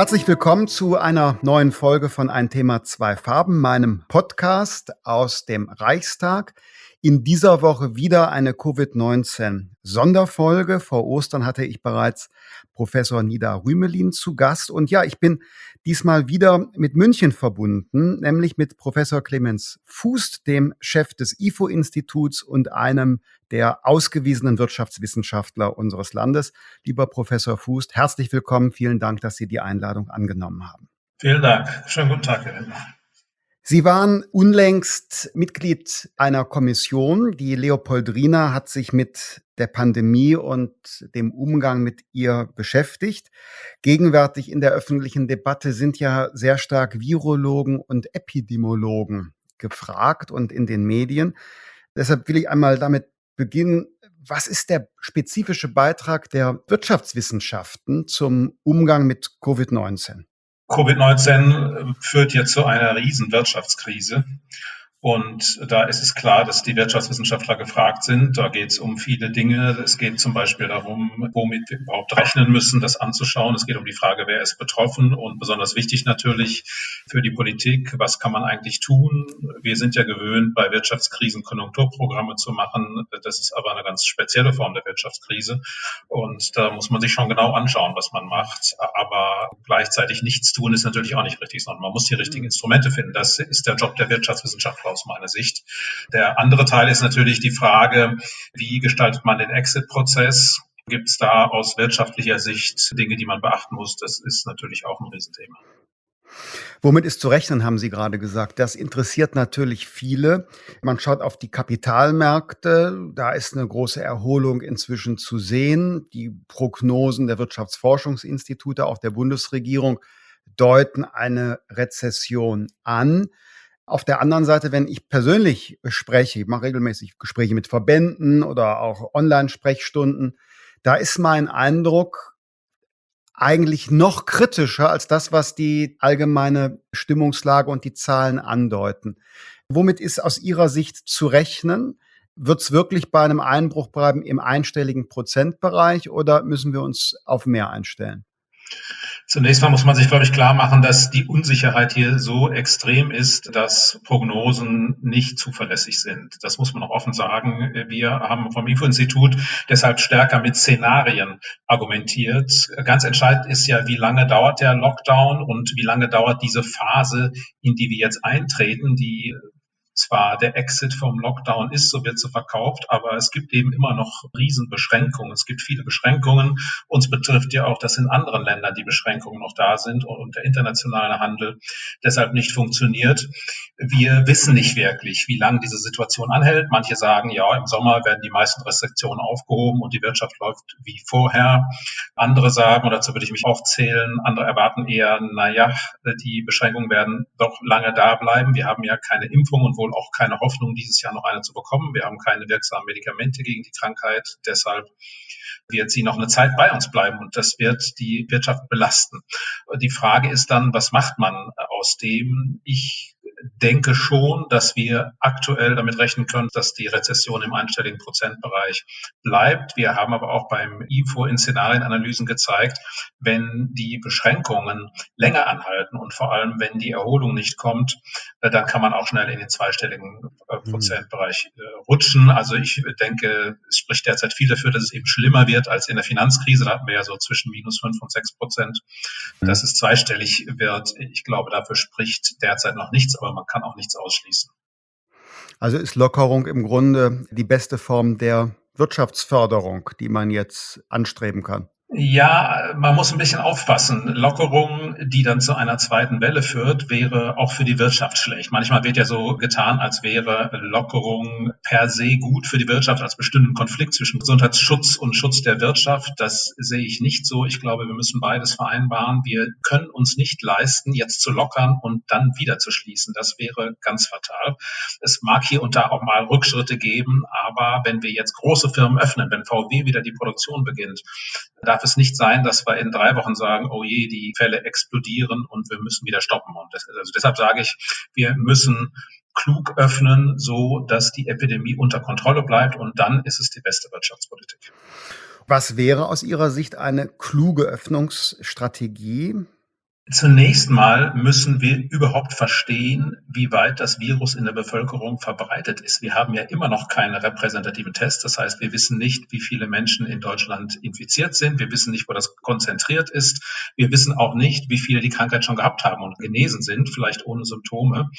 Herzlich willkommen zu einer neuen Folge von Ein Thema, zwei Farben, meinem Podcast aus dem Reichstag. In dieser Woche wieder eine Covid-19-Sonderfolge. Vor Ostern hatte ich bereits Professor Nida Rümelin zu Gast. Und ja, ich bin diesmal wieder mit München verbunden, nämlich mit Professor Clemens Fußt, dem Chef des IFO-Instituts und einem der ausgewiesenen Wirtschaftswissenschaftler unseres Landes. Lieber Professor Fußt, herzlich willkommen. Vielen Dank, dass Sie die Einladung angenommen haben. Vielen Dank. Schönen guten Tag, Herr Lindner. Sie waren unlängst Mitglied einer Kommission. Die Leopoldrina hat sich mit der Pandemie und dem Umgang mit ihr beschäftigt. Gegenwärtig in der öffentlichen Debatte sind ja sehr stark Virologen und Epidemiologen gefragt und in den Medien. Deshalb will ich einmal damit beginnen. Was ist der spezifische Beitrag der Wirtschaftswissenschaften zum Umgang mit Covid-19? Covid-19 führt jetzt zu einer riesen Wirtschaftskrise. Und da ist es klar, dass die Wirtschaftswissenschaftler gefragt sind. Da geht es um viele Dinge. Es geht zum Beispiel darum, womit wir überhaupt rechnen müssen, das anzuschauen. Es geht um die Frage, wer ist betroffen und besonders wichtig natürlich für die Politik, was kann man eigentlich tun? Wir sind ja gewöhnt, bei Wirtschaftskrisen Konjunkturprogramme zu machen. Das ist aber eine ganz spezielle Form der Wirtschaftskrise. Und da muss man sich schon genau anschauen, was man macht. Aber gleichzeitig nichts tun ist natürlich auch nicht richtig, sondern man muss die richtigen Instrumente finden. Das ist der Job der Wirtschaftswissenschaftler aus meiner Sicht. Der andere Teil ist natürlich die Frage, wie gestaltet man den Exit-Prozess? Gibt es da aus wirtschaftlicher Sicht Dinge, die man beachten muss? Das ist natürlich auch ein Riesenthema. Womit ist zu rechnen, haben Sie gerade gesagt. Das interessiert natürlich viele. Man schaut auf die Kapitalmärkte. Da ist eine große Erholung inzwischen zu sehen. Die Prognosen der Wirtschaftsforschungsinstitute, auch der Bundesregierung, deuten eine Rezession an. Auf der anderen Seite, wenn ich persönlich spreche, ich mache regelmäßig Gespräche mit Verbänden oder auch Online-Sprechstunden, da ist mein Eindruck eigentlich noch kritischer als das, was die allgemeine Stimmungslage und die Zahlen andeuten. Womit ist aus Ihrer Sicht zu rechnen? Wird es wirklich bei einem Einbruch bleiben im einstelligen Prozentbereich oder müssen wir uns auf mehr einstellen? Zunächst mal muss man sich, glaube ich, klar machen, dass die Unsicherheit hier so extrem ist, dass Prognosen nicht zuverlässig sind. Das muss man auch offen sagen. Wir haben vom IFO-Institut deshalb stärker mit Szenarien argumentiert. Ganz entscheidend ist ja, wie lange dauert der Lockdown und wie lange dauert diese Phase, in die wir jetzt eintreten, die zwar der Exit vom Lockdown ist, so wird sie verkauft, aber es gibt eben immer noch Riesenbeschränkungen. Es gibt viele Beschränkungen. Uns betrifft ja auch, dass in anderen Ländern die Beschränkungen noch da sind und der internationale Handel deshalb nicht funktioniert. Wir wissen nicht wirklich, wie lange diese Situation anhält. Manche sagen, ja, im Sommer werden die meisten Restriktionen aufgehoben und die Wirtschaft läuft wie vorher. Andere sagen, und dazu würde ich mich auch zählen, andere erwarten eher, naja, die Beschränkungen werden doch lange da bleiben. Wir haben ja keine Impfung und wohl auch keine Hoffnung, dieses Jahr noch eine zu bekommen. Wir haben keine wirksamen Medikamente gegen die Krankheit. Deshalb wird sie noch eine Zeit bei uns bleiben und das wird die Wirtschaft belasten. Die Frage ist dann, was macht man aus dem? Ich denke schon, dass wir aktuell damit rechnen können, dass die Rezession im einstelligen Prozentbereich bleibt. Wir haben aber auch beim IFO in Szenarienanalysen gezeigt, wenn die Beschränkungen länger anhalten und vor allem, wenn die Erholung nicht kommt, äh, dann kann man auch schnell in den zweistelligen äh, mhm. Prozentbereich äh, rutschen. Also ich denke, es spricht derzeit viel dafür, dass es eben schlimmer wird als in der Finanzkrise. Da hatten wir ja so zwischen minus fünf und sechs Prozent. Mhm. Dass es zweistellig wird, ich glaube, dafür spricht derzeit noch nichts, aber man kann auch nichts ausschließen. Also ist Lockerung im Grunde die beste Form der Wirtschaftsförderung, die man jetzt anstreben kann? Ja, man muss ein bisschen aufpassen. Lockerung, die dann zu einer zweiten Welle führt, wäre auch für die Wirtschaft schlecht. Manchmal wird ja so getan, als wäre Lockerung per se gut für die Wirtschaft, als bestimmten Konflikt zwischen Gesundheitsschutz und Schutz der Wirtschaft. Das sehe ich nicht so. Ich glaube, wir müssen beides vereinbaren. Wir können uns nicht leisten, jetzt zu lockern und dann wieder zu schließen. Das wäre ganz fatal. Es mag hier und da auch mal Rückschritte geben, aber wenn wir jetzt große Firmen öffnen, wenn VW wieder die Produktion beginnt, darf es nicht sein, dass wir in drei Wochen sagen, oh je, die Fälle explodieren und wir müssen wieder stoppen. Und das, also deshalb sage ich, wir müssen klug öffnen, so dass die Epidemie unter Kontrolle bleibt und dann ist es die beste Wirtschaftspolitik. Was wäre aus Ihrer Sicht eine kluge Öffnungsstrategie? Zunächst mal müssen wir überhaupt verstehen, wie weit das Virus in der Bevölkerung verbreitet ist. Wir haben ja immer noch keine repräsentativen Tests. Das heißt, wir wissen nicht, wie viele Menschen in Deutschland infiziert sind. Wir wissen nicht, wo das konzentriert ist. Wir wissen auch nicht, wie viele die Krankheit schon gehabt haben und genesen sind, vielleicht ohne Symptome.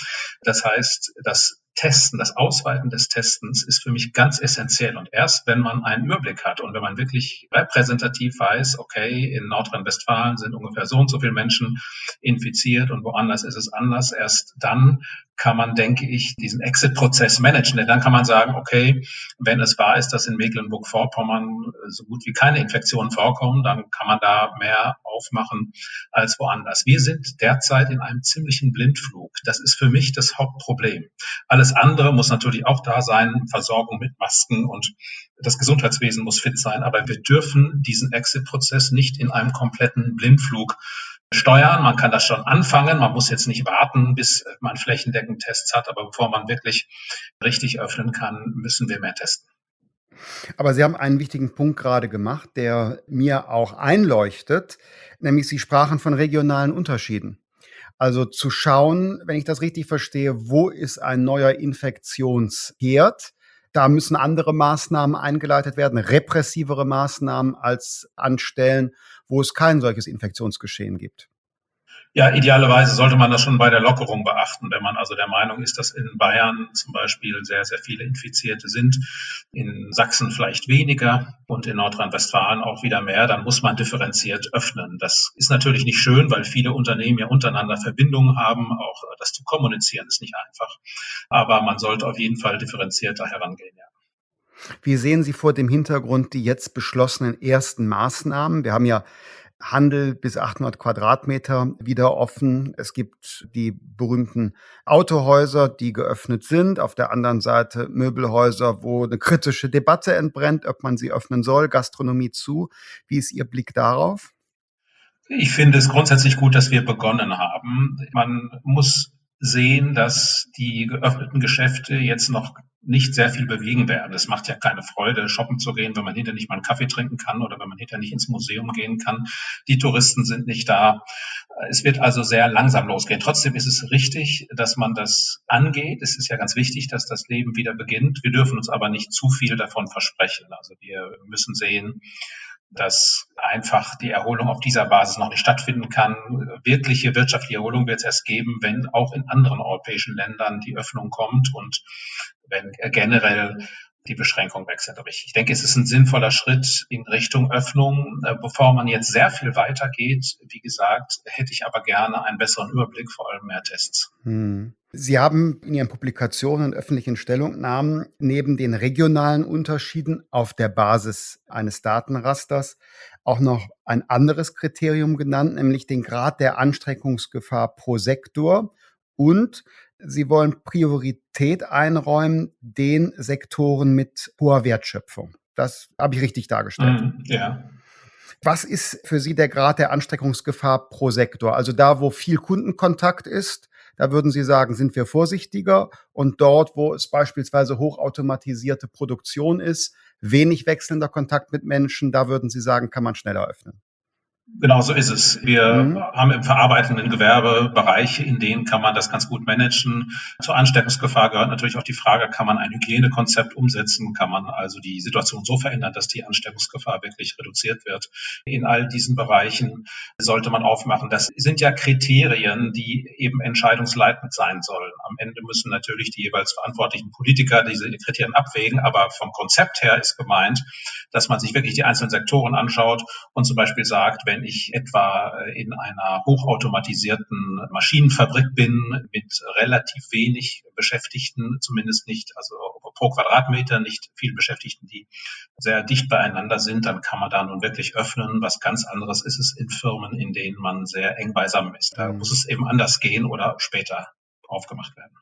Das heißt, das Testen, das Ausweiten des Testens ist für mich ganz essentiell. Und erst wenn man einen Überblick hat und wenn man wirklich repräsentativ weiß, okay, in Nordrhein-Westfalen sind ungefähr so und so viele Menschen infiziert und woanders ist es anders, erst dann kann man, denke ich, diesen Exit-Prozess managen. Denn dann kann man sagen, okay, wenn es wahr ist, dass in Mecklenburg-Vorpommern so gut wie keine Infektionen vorkommen, dann kann man da mehr aufmachen als woanders. Wir sind derzeit in einem ziemlichen Blindflug. Das ist für mich das Hauptproblem. Alles andere muss natürlich auch da sein, Versorgung mit Masken und das Gesundheitswesen muss fit sein. Aber wir dürfen diesen Exit-Prozess nicht in einem kompletten Blindflug steuern. Man kann das schon anfangen. Man muss jetzt nicht warten, bis man flächendeckend Tests hat. Aber bevor man wirklich richtig öffnen kann, müssen wir mehr testen. Aber Sie haben einen wichtigen Punkt gerade gemacht, der mir auch einleuchtet, nämlich Sie sprachen von regionalen Unterschieden. Also zu schauen, wenn ich das richtig verstehe, wo ist ein neuer Infektionsherd? Da müssen andere Maßnahmen eingeleitet werden, repressivere Maßnahmen als anstellen, wo es kein solches Infektionsgeschehen gibt. Ja, idealerweise sollte man das schon bei der Lockerung beachten. Wenn man also der Meinung ist, dass in Bayern zum Beispiel sehr, sehr viele Infizierte sind, in Sachsen vielleicht weniger und in Nordrhein-Westfalen auch wieder mehr, dann muss man differenziert öffnen. Das ist natürlich nicht schön, weil viele Unternehmen ja untereinander Verbindungen haben. Auch das zu kommunizieren ist nicht einfach. Aber man sollte auf jeden Fall differenzierter herangehen, ja. Wie sehen Sie vor dem Hintergrund die jetzt beschlossenen ersten Maßnahmen? Wir haben ja Handel bis 800 Quadratmeter wieder offen. Es gibt die berühmten Autohäuser, die geöffnet sind. Auf der anderen Seite Möbelhäuser, wo eine kritische Debatte entbrennt, ob man sie öffnen soll. Gastronomie zu. Wie ist Ihr Blick darauf? Ich finde es grundsätzlich gut, dass wir begonnen haben. Man muss sehen, dass die geöffneten Geschäfte jetzt noch nicht sehr viel bewegen werden. Es macht ja keine Freude, shoppen zu gehen, wenn man hinterher nicht mal einen Kaffee trinken kann oder wenn man hinterher nicht ins Museum gehen kann. Die Touristen sind nicht da. Es wird also sehr langsam losgehen. Trotzdem ist es richtig, dass man das angeht. Es ist ja ganz wichtig, dass das Leben wieder beginnt. Wir dürfen uns aber nicht zu viel davon versprechen. Also wir müssen sehen, dass einfach die Erholung auf dieser Basis noch nicht stattfinden kann. Wirkliche wirtschaftliche Erholung wird es erst geben, wenn auch in anderen europäischen Ländern die Öffnung kommt und wenn generell die Beschränkung sind. Aber ich, ich denke, es ist ein sinnvoller Schritt in Richtung Öffnung. Äh, bevor man jetzt sehr viel weitergeht, wie gesagt, hätte ich aber gerne einen besseren Überblick, vor allem mehr Tests. Hm. Sie haben in Ihren Publikationen und öffentlichen Stellungnahmen neben den regionalen Unterschieden auf der Basis eines Datenrasters auch noch ein anderes Kriterium genannt, nämlich den Grad der Anstreckungsgefahr pro Sektor und Sie wollen Priorität einräumen den Sektoren mit hoher Wertschöpfung. Das habe ich richtig dargestellt. Mm, ja. Was ist für Sie der Grad der Anstreckungsgefahr pro Sektor? Also da, wo viel Kundenkontakt ist, da würden Sie sagen, sind wir vorsichtiger. Und dort, wo es beispielsweise hochautomatisierte Produktion ist, wenig wechselnder Kontakt mit Menschen, da würden Sie sagen, kann man schneller öffnen. Genau so ist es. Wir mhm. haben im verarbeitenden Gewerbe Bereiche, in denen kann man das ganz gut managen. Zur Ansteckungsgefahr gehört natürlich auch die Frage, kann man ein Hygienekonzept umsetzen? Kann man also die Situation so verändern, dass die Ansteckungsgefahr wirklich reduziert wird? In all diesen Bereichen sollte man aufmachen. Das sind ja Kriterien, die eben entscheidungsleitend sein sollen. Am Ende müssen natürlich die jeweils verantwortlichen Politiker diese Kriterien abwägen, aber vom Konzept her ist gemeint, dass man sich wirklich die einzelnen Sektoren anschaut und zum Beispiel sagt, wenn ich etwa in einer hochautomatisierten Maschinenfabrik bin mit relativ wenig Beschäftigten, zumindest nicht, also pro Quadratmeter nicht viele Beschäftigten, die sehr dicht beieinander sind, dann kann man da nun wirklich öffnen. Was ganz anderes ist es in Firmen, in denen man sehr eng beisammen ist. Da mhm. muss es eben anders gehen oder später aufgemacht werden.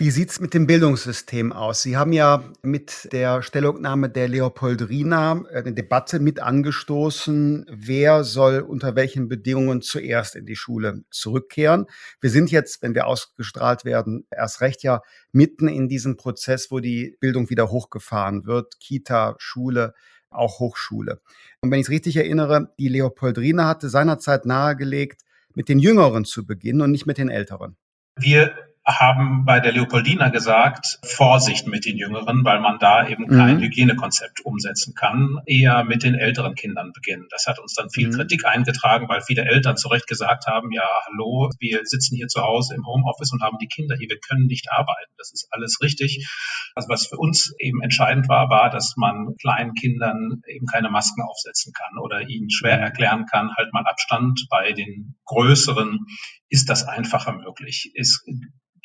Wie sieht's mit dem Bildungssystem aus? Sie haben ja mit der Stellungnahme der Leopoldrina eine Debatte mit angestoßen, wer soll unter welchen Bedingungen zuerst in die Schule zurückkehren. Wir sind jetzt, wenn wir ausgestrahlt werden, erst recht ja mitten in diesem Prozess, wo die Bildung wieder hochgefahren wird. Kita, Schule, auch Hochschule. Und wenn ich es richtig erinnere, die Leopoldrina hatte seinerzeit nahegelegt, mit den Jüngeren zu beginnen und nicht mit den Älteren? Wir haben bei der Leopoldina gesagt, Vorsicht mit den Jüngeren, weil man da eben kein mhm. Hygienekonzept umsetzen kann, eher mit den älteren Kindern beginnen. Das hat uns dann viel mhm. Kritik eingetragen, weil viele Eltern zu Recht gesagt haben, ja, hallo, wir sitzen hier zu Hause im Homeoffice und haben die Kinder hier, wir können nicht arbeiten. Das ist alles richtig. Also was für uns eben entscheidend war, war, dass man kleinen Kindern eben keine Masken aufsetzen kann oder ihnen schwer mhm. erklären kann, halt mal Abstand. Bei den größeren ist das einfacher möglich. Es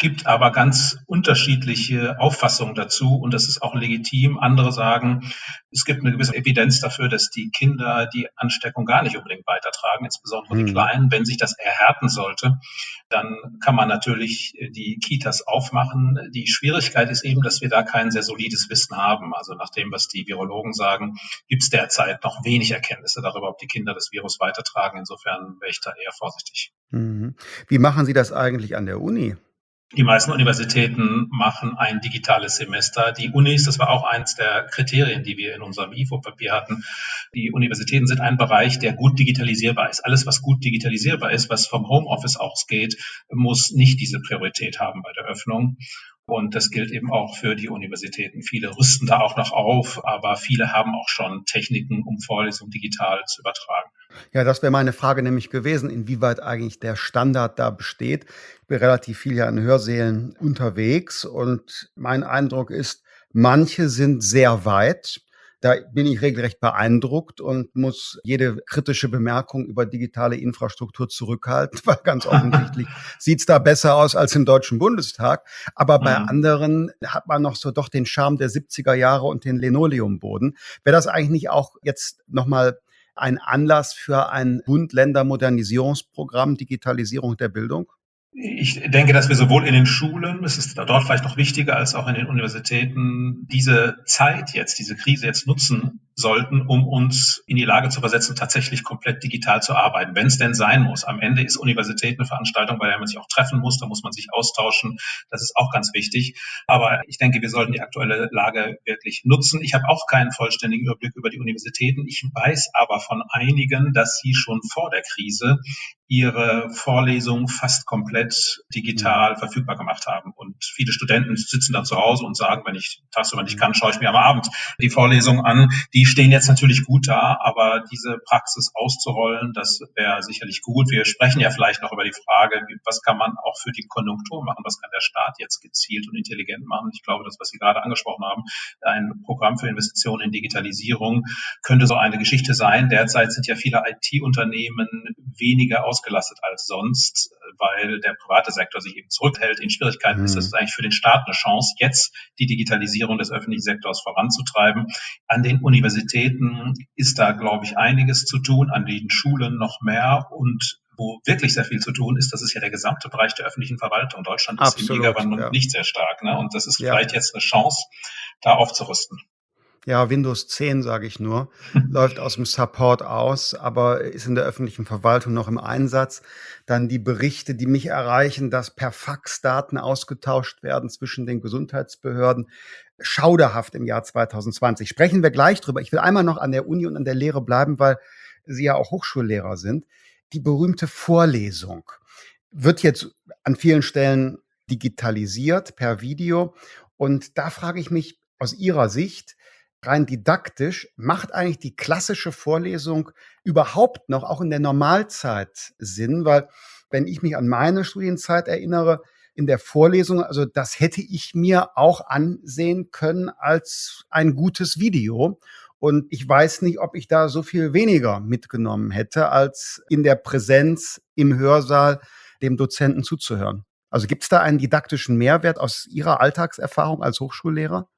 gibt aber ganz unterschiedliche Auffassungen dazu und das ist auch legitim. Andere sagen, es gibt eine gewisse Evidenz dafür, dass die Kinder die Ansteckung gar nicht unbedingt weitertragen, insbesondere mhm. die Kleinen. Wenn sich das erhärten sollte, dann kann man natürlich die Kitas aufmachen. Die Schwierigkeit ist eben, dass wir da kein sehr solides Wissen haben. Also nach dem, was die Virologen sagen, gibt es derzeit noch wenig Erkenntnisse darüber, ob die Kinder das Virus weitertragen. Insofern wäre ich da eher vorsichtig. Mhm. Wie machen Sie das eigentlich an der Uni? Die meisten Universitäten machen ein digitales Semester. Die Unis, das war auch eins der Kriterien, die wir in unserem IFO-Papier hatten. Die Universitäten sind ein Bereich, der gut digitalisierbar ist. Alles, was gut digitalisierbar ist, was vom Homeoffice ausgeht, muss nicht diese Priorität haben bei der Öffnung. Und das gilt eben auch für die Universitäten. Viele rüsten da auch noch auf, aber viele haben auch schon Techniken, um Vorlesungen digital zu übertragen. Ja, das wäre meine Frage nämlich gewesen, inwieweit eigentlich der Standard da besteht. Ich bin relativ viel ja in Hörsälen unterwegs und mein Eindruck ist, manche sind sehr weit. Da bin ich regelrecht beeindruckt und muss jede kritische Bemerkung über digitale Infrastruktur zurückhalten, weil ganz offensichtlich sieht's da besser aus als im Deutschen Bundestag. Aber bei mhm. anderen hat man noch so doch den Charme der 70er Jahre und den Linoleumboden. Wäre das eigentlich nicht auch jetzt nochmal ein Anlass für ein Bund-Länder-Modernisierungsprogramm Digitalisierung der Bildung? Ich denke, dass wir sowohl in den Schulen, es ist dort vielleicht noch wichtiger als auch in den Universitäten, diese Zeit jetzt, diese Krise jetzt nutzen sollten, um uns in die Lage zu versetzen, tatsächlich komplett digital zu arbeiten, wenn es denn sein muss. Am Ende ist Universität eine Veranstaltung, bei der man sich auch treffen muss, da muss man sich austauschen. Das ist auch ganz wichtig. Aber ich denke, wir sollten die aktuelle Lage wirklich nutzen. Ich habe auch keinen vollständigen Überblick über die Universitäten. Ich weiß aber von einigen, dass sie schon vor der Krise ihre Vorlesungen fast komplett digital mhm. verfügbar gemacht haben. Und viele Studenten sitzen dann zu Hause und sagen, wenn ich tagsüber nicht kann, schaue ich mir am Abend die Vorlesung an. Die stehen jetzt natürlich gut da, aber diese Praxis auszurollen, das wäre sicherlich gut. Wir sprechen ja vielleicht noch über die Frage, was kann man auch für die Konjunktur machen? Was kann der Staat jetzt gezielt und intelligent machen? Ich glaube, das, was Sie gerade angesprochen haben, ein Programm für Investitionen in Digitalisierung könnte so eine Geschichte sein. Derzeit sind ja viele IT-Unternehmen weniger aus ausgelastet als sonst, weil der private Sektor sich eben zurückhält, in Schwierigkeiten mhm. ist. Das ist eigentlich für den Staat eine Chance, jetzt die Digitalisierung des öffentlichen Sektors voranzutreiben. An den Universitäten ist da, glaube ich, einiges zu tun, an den Schulen noch mehr und wo wirklich sehr viel zu tun ist, das ist ja der gesamte Bereich der öffentlichen Verwaltung. Deutschland ist Absolut, im Megawandel ja. nicht sehr stark. Ne? Und das ist ja. vielleicht jetzt eine Chance, da aufzurüsten ja, Windows 10, sage ich nur, läuft aus dem Support aus, aber ist in der öffentlichen Verwaltung noch im Einsatz. Dann die Berichte, die mich erreichen, dass per Fax Daten ausgetauscht werden zwischen den Gesundheitsbehörden. Schauderhaft im Jahr 2020. Sprechen wir gleich drüber. Ich will einmal noch an der Uni und an der Lehre bleiben, weil Sie ja auch Hochschullehrer sind. Die berühmte Vorlesung wird jetzt an vielen Stellen digitalisiert per Video. Und da frage ich mich aus Ihrer Sicht, rein didaktisch, macht eigentlich die klassische Vorlesung überhaupt noch, auch in der Normalzeit Sinn? Weil wenn ich mich an meine Studienzeit erinnere, in der Vorlesung, also das hätte ich mir auch ansehen können als ein gutes Video. Und ich weiß nicht, ob ich da so viel weniger mitgenommen hätte, als in der Präsenz im Hörsaal dem Dozenten zuzuhören. Also gibt es da einen didaktischen Mehrwert aus Ihrer Alltagserfahrung als Hochschullehrer?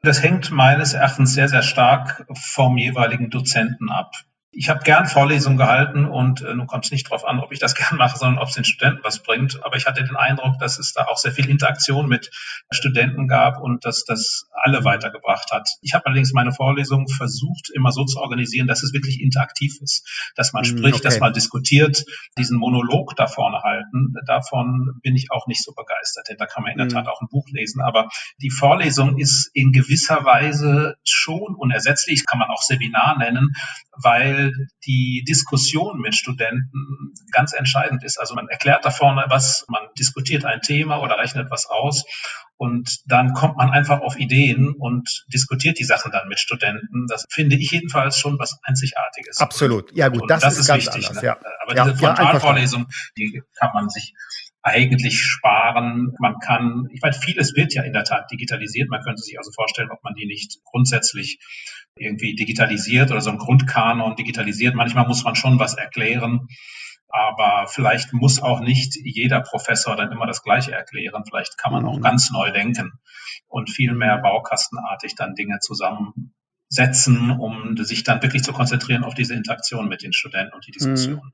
Das hängt meines Erachtens sehr, sehr stark vom jeweiligen Dozenten ab. Ich habe gern Vorlesungen gehalten und äh, nun kommt es nicht darauf an, ob ich das gern mache, sondern ob es den Studenten was bringt. Aber ich hatte den Eindruck, dass es da auch sehr viel Interaktion mit Studenten gab und dass das alle weitergebracht hat. Ich habe allerdings meine Vorlesungen versucht, immer so zu organisieren, dass es wirklich interaktiv ist, dass man hm, spricht, okay. dass man diskutiert, diesen Monolog da vorne halten. Davon bin ich auch nicht so begeistert, denn da kann man in der mhm. Tat auch ein Buch lesen. Aber die Vorlesung ist in gewisser Weise schon unersetzlich, kann man auch Seminar nennen, weil die Diskussion mit Studenten ganz entscheidend ist. Also man erklärt da vorne was, man diskutiert ein Thema oder rechnet was aus und dann kommt man einfach auf Ideen und diskutiert die Sachen dann mit Studenten. Das finde ich jedenfalls schon was Einzigartiges. Absolut. Ja gut, das, das, ist, ist ganz wichtig. Anders, ne? ja. Aber ja, diese Frontalvorlesung, die kann man sich eigentlich sparen. Man kann, ich meine, vieles wird ja in der Tat digitalisiert. Man könnte sich also vorstellen, ob man die nicht grundsätzlich irgendwie digitalisiert oder so ein Grundkanon digitalisiert. Manchmal muss man schon was erklären. Aber vielleicht muss auch nicht jeder Professor dann immer das Gleiche erklären. Vielleicht kann man auch mhm. ganz neu denken und viel mehr baukastenartig dann Dinge zusammensetzen, um sich dann wirklich zu konzentrieren auf diese Interaktion mit den Studenten und die Diskussion.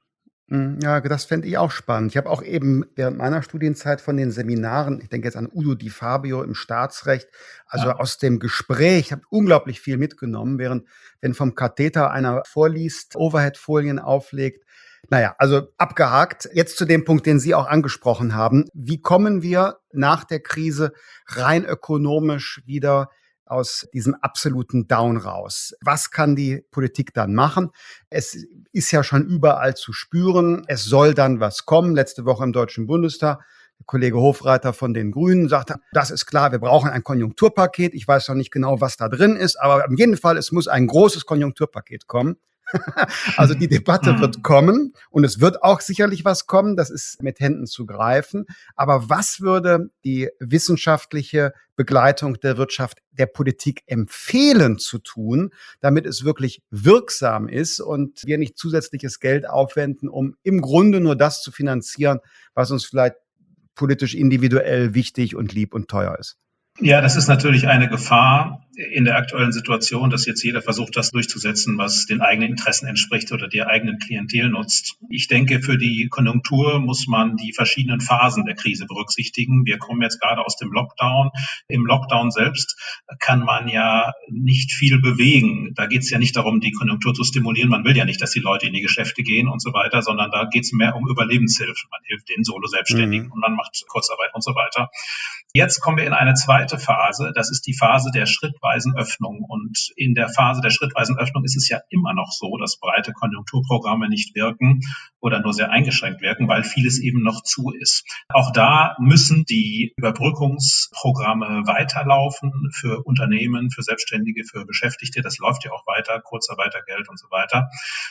Mhm. Ja, das fände ich auch spannend. Ich habe auch eben während meiner Studienzeit von den Seminaren, ich denke jetzt an Udo Di Fabio im Staatsrecht, also ja. aus dem Gespräch, habe unglaublich viel mitgenommen, während wenn vom Katheter einer vorliest, Overhead-Folien auflegt. Naja, also abgehakt. Jetzt zu dem Punkt, den Sie auch angesprochen haben. Wie kommen wir nach der Krise rein ökonomisch wieder aus diesem absoluten Down raus. Was kann die Politik dann machen? Es ist ja schon überall zu spüren. Es soll dann was kommen. Letzte Woche im Deutschen Bundestag der Kollege Hofreiter von den Grünen sagte, das ist klar, wir brauchen ein Konjunkturpaket. Ich weiß noch nicht genau, was da drin ist, aber auf jeden Fall, es muss ein großes Konjunkturpaket kommen. also die Debatte mhm. wird kommen und es wird auch sicherlich was kommen, das ist mit Händen zu greifen. Aber was würde die wissenschaftliche Begleitung der Wirtschaft der Politik empfehlen zu tun, damit es wirklich wirksam ist und wir nicht zusätzliches Geld aufwenden, um im Grunde nur das zu finanzieren, was uns vielleicht politisch individuell wichtig und lieb und teuer ist? Ja, das ist natürlich eine Gefahr, in der aktuellen Situation, dass jetzt jeder versucht, das durchzusetzen, was den eigenen Interessen entspricht oder der eigenen Klientel nutzt. Ich denke, für die Konjunktur muss man die verschiedenen Phasen der Krise berücksichtigen. Wir kommen jetzt gerade aus dem Lockdown. Im Lockdown selbst kann man ja nicht viel bewegen. Da geht es ja nicht darum, die Konjunktur zu stimulieren. Man will ja nicht, dass die Leute in die Geschäfte gehen und so weiter, sondern da geht es mehr um Überlebenshilfe. Man hilft den Solo-Selbstständigen mhm. und man macht Kurzarbeit und so weiter. Jetzt kommen wir in eine zweite Phase. Das ist die Phase der Schritt schrittweisen Öffnung. Und in der Phase der schrittweisen Öffnung ist es ja immer noch so, dass breite Konjunkturprogramme nicht wirken oder nur sehr eingeschränkt wirken, weil vieles eben noch zu ist. Auch da müssen die Überbrückungsprogramme weiterlaufen für Unternehmen, für Selbstständige, für Beschäftigte. Das läuft ja auch weiter, Kurzarbeitergeld und so weiter.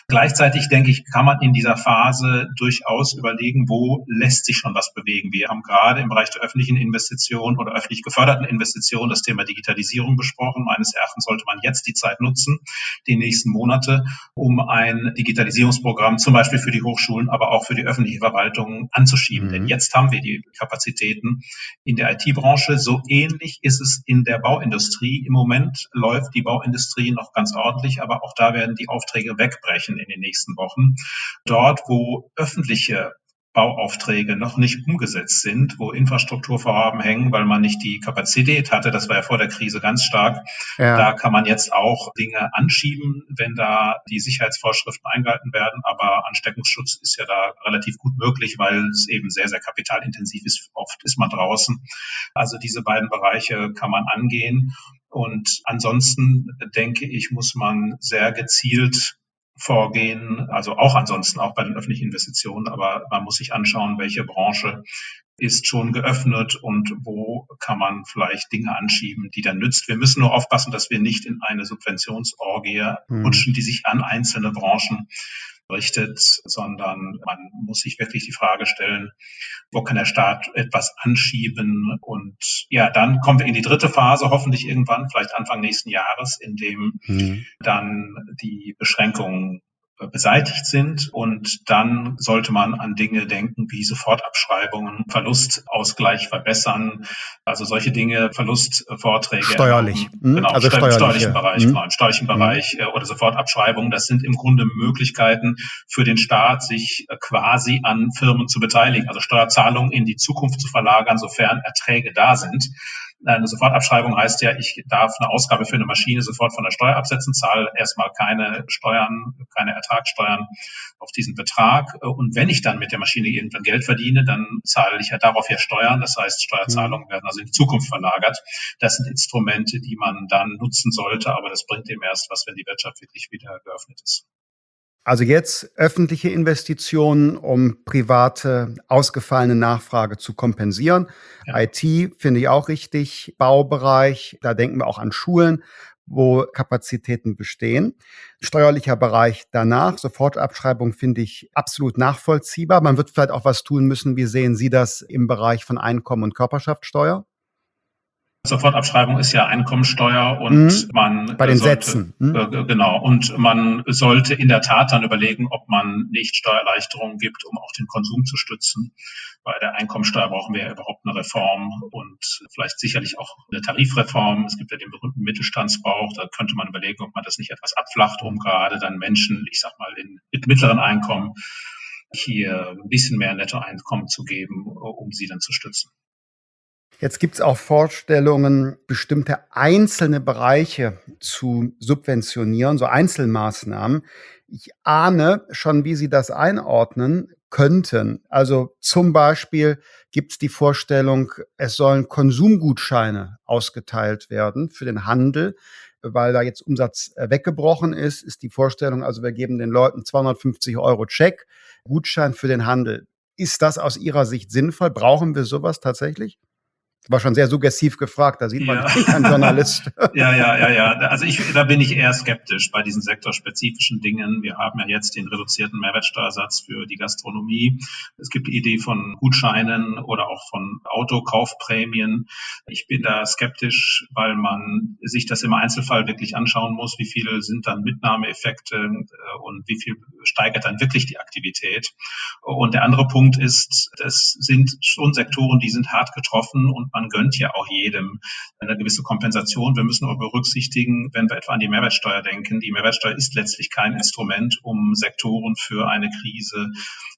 Gleichzeitig denke ich, kann man in dieser Phase durchaus überlegen, wo lässt sich schon was bewegen. Wir haben gerade im Bereich der öffentlichen Investitionen oder öffentlich geförderten Investitionen das Thema Digitalisierung besprochen angesprochen. Meines Erachtens sollte man jetzt die Zeit nutzen, die nächsten Monate, um ein Digitalisierungsprogramm zum Beispiel für die Hochschulen, aber auch für die öffentliche Verwaltung anzuschieben. Mhm. Denn jetzt haben wir die Kapazitäten in der IT-Branche. So ähnlich ist es in der Bauindustrie. Im Moment läuft die Bauindustrie noch ganz ordentlich, aber auch da werden die Aufträge wegbrechen in den nächsten Wochen. Dort, wo öffentliche Bauaufträge noch nicht umgesetzt sind, wo Infrastrukturvorhaben hängen, weil man nicht die Kapazität hatte. Das war ja vor der Krise ganz stark. Ja. Da kann man jetzt auch Dinge anschieben, wenn da die Sicherheitsvorschriften eingehalten werden. Aber Ansteckungsschutz ist ja da relativ gut möglich, weil es eben sehr, sehr kapitalintensiv ist. Oft ist man draußen. Also diese beiden Bereiche kann man angehen. Und ansonsten denke ich, muss man sehr gezielt vorgehen, also auch ansonsten auch bei den öffentlichen Investitionen, aber man muss sich anschauen, welche Branche ist schon geöffnet und wo kann man vielleicht Dinge anschieben, die dann nützt. Wir müssen nur aufpassen, dass wir nicht in eine Subventionsorgie mhm. rutschen, die sich an einzelne Branchen richtet, sondern man muss sich wirklich die Frage stellen, wo kann der Staat etwas anschieben? Und ja, dann kommen wir in die dritte Phase, hoffentlich irgendwann, vielleicht Anfang nächsten Jahres, in dem mhm. dann die Beschränkungen beseitigt sind. Und dann sollte man an Dinge denken wie Sofortabschreibungen, Verlustausgleich verbessern, also solche Dinge, Verlustvorträge. Steuerlich. Mhm. Genau, also im steuerlichen Bereich, mhm. genau, im steuerlichen mhm. Bereich äh, oder Sofortabschreibungen. Das sind im Grunde Möglichkeiten für den Staat, sich äh, quasi an Firmen zu beteiligen, also Steuerzahlungen in die Zukunft zu verlagern, sofern Erträge da sind. Eine Sofortabschreibung heißt ja, ich darf eine Ausgabe für eine Maschine sofort von der Steuer absetzen, zahle erstmal keine Steuern, keine Ertragssteuern auf diesen Betrag. Und wenn ich dann mit der Maschine irgendwann Geld verdiene, dann zahle ich ja darauf ja Steuern. Das heißt, Steuerzahlungen werden also in die Zukunft verlagert. Das sind Instrumente, die man dann nutzen sollte, aber das bringt dem erst was, wenn die Wirtschaft wirklich wieder geöffnet ist. Also jetzt öffentliche Investitionen, um private ausgefallene Nachfrage zu kompensieren. Ja. IT finde ich auch richtig. Baubereich, da denken wir auch an Schulen, wo Kapazitäten bestehen. Steuerlicher Bereich danach, Sofortabschreibung finde ich absolut nachvollziehbar. Man wird vielleicht auch was tun müssen. Wie sehen Sie das im Bereich von Einkommen und Körperschaftssteuer? Sofortabschreibung ist ja Einkommensteuer und mhm. man bei den sollte, Sätzen mhm. äh, genau und man sollte in der Tat dann überlegen, ob man nicht Steuererleichterungen gibt, um auch den Konsum zu stützen. Bei der Einkommensteuer brauchen wir ja überhaupt eine Reform und vielleicht sicherlich auch eine Tarifreform. Es gibt ja den berühmten Mittelstandsbauch. Da könnte man überlegen, ob man das nicht etwas abflacht, um gerade dann Menschen, ich sag mal, in, mit mittleren Einkommen hier ein bisschen mehr Nettoeinkommen zu geben, um sie dann zu stützen. Jetzt gibt es auch Vorstellungen, bestimmte einzelne Bereiche zu subventionieren, so Einzelmaßnahmen. Ich ahne schon, wie Sie das einordnen könnten. Also zum Beispiel gibt es die Vorstellung, es sollen Konsumgutscheine ausgeteilt werden für den Handel, weil da jetzt Umsatz äh, weggebrochen ist, ist die Vorstellung, also wir geben den Leuten 250 Euro Check, Gutschein für den Handel. Ist das aus Ihrer Sicht sinnvoll? Brauchen wir sowas tatsächlich? War schon sehr suggestiv gefragt, da sieht man, ja. ich bin Journalist. ja, ja, ja, ja. Also ich, da bin ich eher skeptisch bei diesen sektorspezifischen Dingen. Wir haben ja jetzt den reduzierten Mehrwertsteuersatz für die Gastronomie. Es gibt die Idee von Gutscheinen oder auch von Autokaufprämien. Ich bin da skeptisch, weil man sich das im Einzelfall wirklich anschauen muss, wie viele sind dann Mitnahmeeffekte äh, und wie viel steigert dann wirklich die Aktivität. Und der andere Punkt ist, das sind schon Sektoren, die sind hart getroffen und man gönnt ja auch jedem eine gewisse Kompensation. Wir müssen aber berücksichtigen, wenn wir etwa an die Mehrwertsteuer denken, die Mehrwertsteuer ist letztlich kein Instrument, um Sektoren für eine Krise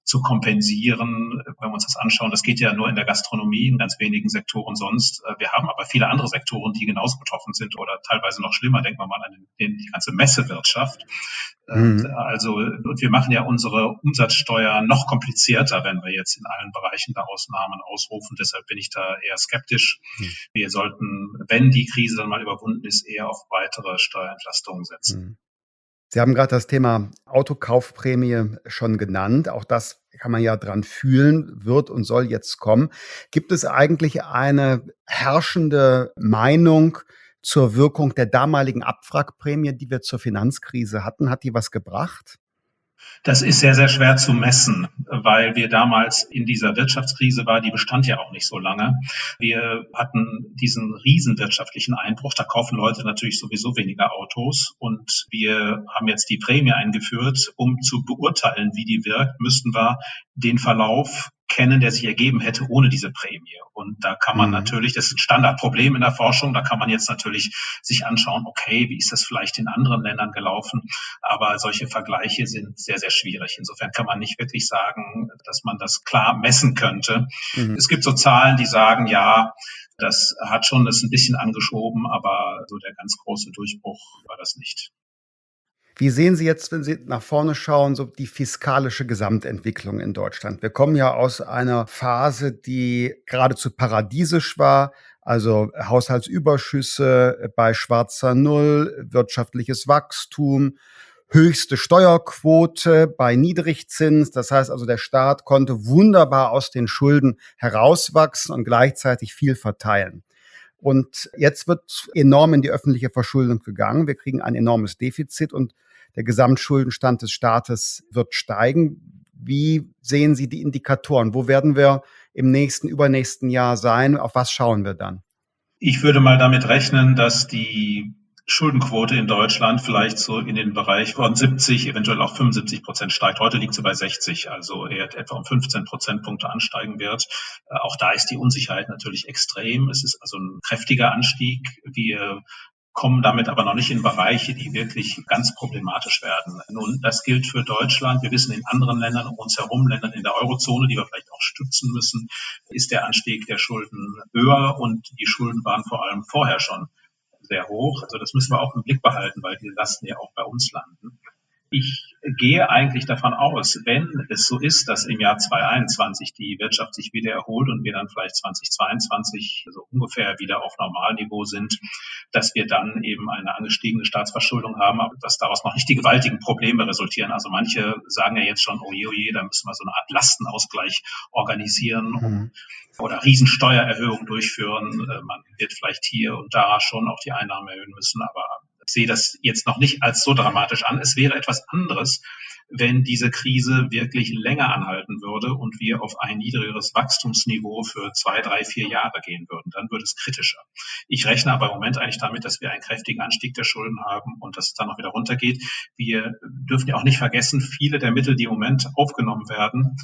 zu kompensieren. Wenn wir uns das anschauen, das geht ja nur in der Gastronomie, in ganz wenigen Sektoren sonst. Wir haben aber viele andere Sektoren, die genauso betroffen sind oder teilweise noch schlimmer. Denken wir mal an die ganze Messewirtschaft. Mhm. Also, und wir machen ja unsere Umsatzsteuer noch komplizierter, wenn wir jetzt in allen Bereichen da Ausnahmen ausrufen. Deshalb bin ich da eher skeptisch. Mhm. Wir sollten, wenn die Krise dann mal überwunden ist, eher auf weitere Steuerentlastungen setzen. Mhm. Sie haben gerade das Thema Autokaufprämie schon genannt. Auch das kann man ja dran fühlen, wird und soll jetzt kommen. Gibt es eigentlich eine herrschende Meinung zur Wirkung der damaligen Abwrackprämie, die wir zur Finanzkrise hatten? Hat die was gebracht? Das ist sehr, sehr schwer zu messen, weil wir damals in dieser Wirtschaftskrise war, die bestand ja auch nicht so lange. Wir hatten diesen riesen wirtschaftlichen Einbruch. Da kaufen Leute natürlich sowieso weniger Autos. Und wir haben jetzt die Prämie eingeführt. Um zu beurteilen, wie die wirkt, müssten wir den Verlauf kennen, der sich ergeben hätte ohne diese Prämie. Und da kann man mhm. natürlich, das ist ein Standardproblem in der Forschung, da kann man jetzt natürlich sich anschauen, okay, wie ist das vielleicht in anderen Ländern gelaufen? Aber solche Vergleiche sind sehr, sehr schwierig. Insofern kann man nicht wirklich sagen, dass man das klar messen könnte. Mhm. Es gibt so Zahlen, die sagen, ja, das hat schon das ein bisschen angeschoben, aber so der ganz große Durchbruch war das nicht. Wie sehen Sie jetzt, wenn Sie nach vorne schauen, so die fiskalische Gesamtentwicklung in Deutschland? Wir kommen ja aus einer Phase, die geradezu paradiesisch war. Also Haushaltsüberschüsse bei schwarzer Null, wirtschaftliches Wachstum, höchste Steuerquote bei Niedrigzins. Das heißt also, der Staat konnte wunderbar aus den Schulden herauswachsen und gleichzeitig viel verteilen. Und jetzt wird enorm in die öffentliche Verschuldung gegangen. Wir kriegen ein enormes Defizit und der Gesamtschuldenstand des Staates wird steigen. Wie sehen Sie die Indikatoren? Wo werden wir im nächsten, übernächsten Jahr sein? Auf was schauen wir dann? Ich würde mal damit rechnen, dass die Schuldenquote in Deutschland vielleicht so in den Bereich von 70, eventuell auch 75 Prozent steigt. Heute liegt sie bei 60, also eher etwa um 15 Prozentpunkte ansteigen wird. Äh, auch da ist die Unsicherheit natürlich extrem. Es ist also ein kräftiger Anstieg. Wir kommen damit aber noch nicht in Bereiche, die wirklich ganz problematisch werden. Nun, das gilt für Deutschland. Wir wissen, in anderen Ländern um uns herum, Ländern in der Eurozone, die wir vielleicht auch stützen müssen, ist der Anstieg der Schulden höher und die Schulden waren vor allem vorher schon sehr hoch. Also das müssen wir auch im Blick behalten, weil die Lasten ja auch bei uns landen. Ich gehe eigentlich davon aus, wenn es so ist, dass im Jahr 2021 die Wirtschaft sich wieder erholt und wir dann vielleicht 2022 so ungefähr wieder auf Normalniveau sind, dass wir dann eben eine angestiegene Staatsverschuldung haben, aber dass daraus noch nicht die gewaltigen Probleme resultieren. Also manche sagen ja jetzt schon, oh je, oh je, da müssen wir so eine Art Lastenausgleich organisieren mhm. oder Riesensteuererhöhungen durchführen. Äh, man wird vielleicht hier und da schon auch die Einnahmen erhöhen müssen, aber sehe das jetzt noch nicht als so dramatisch an. Es wäre etwas anderes, wenn diese Krise wirklich länger anhalten würde und wir auf ein niedrigeres Wachstumsniveau für zwei, drei, vier Jahre gehen würden. Dann würde es kritischer. Ich rechne aber im Moment eigentlich damit, dass wir einen kräftigen Anstieg der Schulden haben und dass es dann noch wieder runtergeht. Wir dürfen ja auch nicht vergessen, viele der Mittel, die im Moment aufgenommen werden,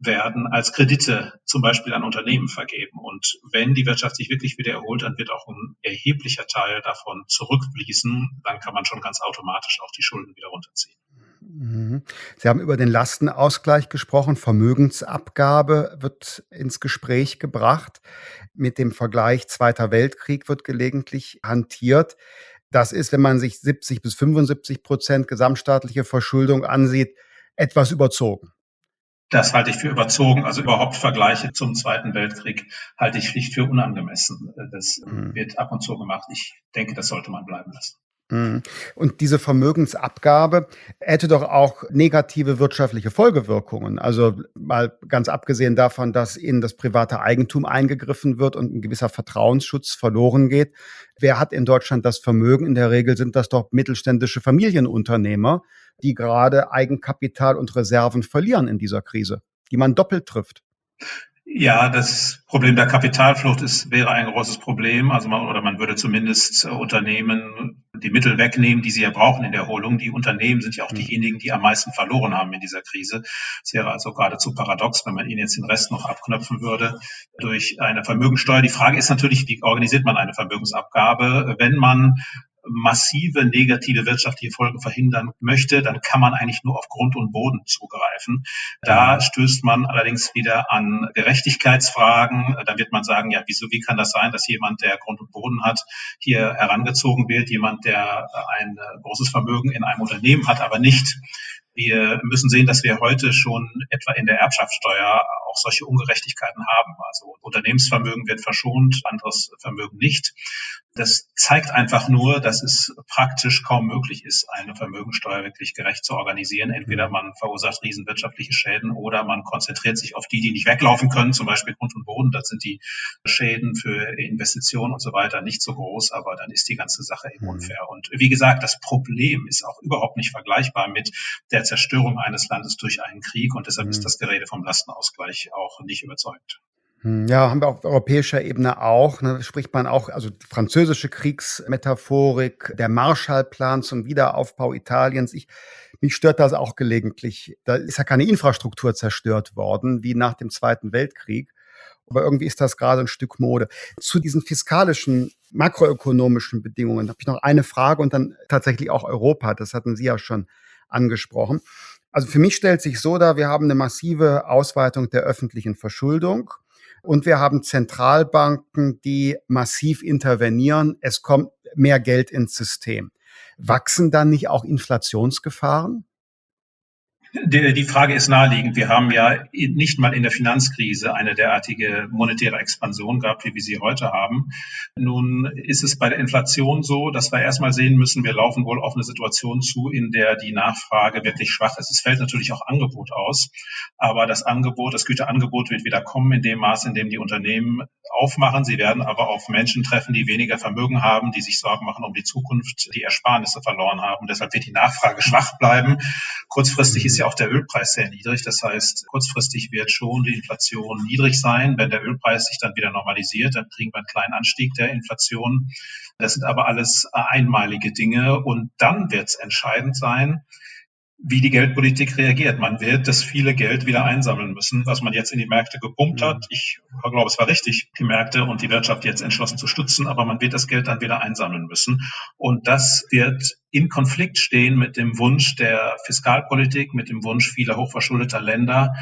werden als Kredite zum Beispiel an Unternehmen vergeben. Und wenn die Wirtschaft sich wirklich wieder erholt, dann wird auch ein erheblicher Teil davon zurückfließen. Dann kann man schon ganz automatisch auch die Schulden wieder runterziehen. Mhm. Sie haben über den Lastenausgleich gesprochen. Vermögensabgabe wird ins Gespräch gebracht. Mit dem Vergleich Zweiter Weltkrieg wird gelegentlich hantiert. Das ist, wenn man sich 70 bis 75 Prozent gesamtstaatliche Verschuldung ansieht, etwas überzogen. Das halte ich für überzogen. Also überhaupt Vergleiche zum Zweiten Weltkrieg halte ich schlicht für unangemessen. Das mhm. wird ab und zu gemacht. Ich denke, das sollte man bleiben lassen. Mhm. Und diese Vermögensabgabe hätte doch auch negative wirtschaftliche Folgewirkungen. Also mal ganz abgesehen davon, dass in das private Eigentum eingegriffen wird und ein gewisser Vertrauensschutz verloren geht. Wer hat in Deutschland das Vermögen? In der Regel sind das doch mittelständische Familienunternehmer, die gerade Eigenkapital und Reserven verlieren in dieser Krise, die man doppelt trifft. Ja, das Problem der Kapitalflucht ist, wäre ein großes Problem. Also man, oder man würde zumindest Unternehmen die Mittel wegnehmen, die sie ja brauchen in der Erholung. Die Unternehmen sind ja auch hm. diejenigen, die am meisten verloren haben in dieser Krise. Es wäre also geradezu paradox, wenn man ihnen jetzt den Rest noch abknöpfen würde durch eine Vermögensteuer. Die Frage ist natürlich, wie organisiert man eine Vermögensabgabe? Wenn man massive negative wirtschaftliche Folgen verhindern möchte, dann kann man eigentlich nur auf Grund und Boden zugreifen. Da stößt man allerdings wieder an Gerechtigkeitsfragen. Da wird man sagen, ja, wieso, wie kann das sein, dass jemand, der Grund und Boden hat, hier herangezogen wird, jemand, der ein großes Vermögen in einem Unternehmen hat, aber nicht wir müssen sehen, dass wir heute schon etwa in der Erbschaftssteuer auch solche Ungerechtigkeiten haben. Also Unternehmensvermögen wird verschont, anderes Vermögen nicht. Das zeigt einfach nur, dass es praktisch kaum möglich ist, eine Vermögensteuer wirklich gerecht zu organisieren. Entweder mhm. man verursacht riesenwirtschaftliche Schäden oder man konzentriert sich auf die, die nicht weglaufen können, zum Beispiel Grund und Boden. Da sind die Schäden für Investitionen und so weiter nicht so groß, aber dann ist die ganze Sache eben mhm. unfair. Und wie gesagt, das Problem ist auch überhaupt nicht vergleichbar mit der Zerstörung eines Landes durch einen Krieg und deshalb ist mhm. das Gerede vom Lastenausgleich auch nicht überzeugt. Hm, ja, haben wir auf europäischer Ebene auch. Ne, spricht man auch, also die französische Kriegsmetaphorik, der Marshallplan zum Wiederaufbau Italiens. Ich, mich stört das auch gelegentlich. Da ist ja keine Infrastruktur zerstört worden, wie nach dem Zweiten Weltkrieg. Aber irgendwie ist das gerade ein Stück Mode. Zu diesen fiskalischen, makroökonomischen Bedingungen habe ich noch eine Frage und dann tatsächlich auch Europa. Das hatten Sie ja schon angesprochen. Also für mich stellt sich so dar, wir haben eine massive Ausweitung der öffentlichen Verschuldung. Und wir haben Zentralbanken, die massiv intervenieren. Es kommt mehr Geld ins System. Wachsen dann nicht auch Inflationsgefahren? Die, die Frage ist naheliegend. Wir haben ja nicht mal in der Finanzkrise eine derartige monetäre Expansion gehabt, wie wir sie heute haben. Nun ist es bei der Inflation so, dass wir erstmal sehen müssen, wir laufen wohl auf eine Situation zu, in der die Nachfrage wirklich schwach ist. Es fällt natürlich auch Angebot aus, aber das Angebot, das Güterangebot wird wieder kommen in dem Maß, in dem die Unternehmen aufmachen. Sie werden aber auf Menschen treffen, die weniger Vermögen haben, die sich Sorgen machen um die Zukunft, die Ersparnisse verloren haben. Deshalb wird die Nachfrage schwach bleiben. Kurzfristig ist ja auch der Ölpreis sehr niedrig. Das heißt, kurzfristig wird schon die Inflation niedrig sein. Wenn der Ölpreis sich dann wieder normalisiert, dann kriegen wir einen kleinen Anstieg der Inflation. Das sind aber alles einmalige Dinge. Und dann wird es entscheidend sein, wie die Geldpolitik reagiert. Man wird das viele Geld wieder einsammeln müssen, was man jetzt in die Märkte gepumpt hat. Ich glaube, es war richtig, die Märkte und die Wirtschaft jetzt entschlossen zu stützen, aber man wird das Geld dann wieder einsammeln müssen. Und das wird in Konflikt stehen mit dem Wunsch der Fiskalpolitik, mit dem Wunsch vieler hochverschuldeter Länder,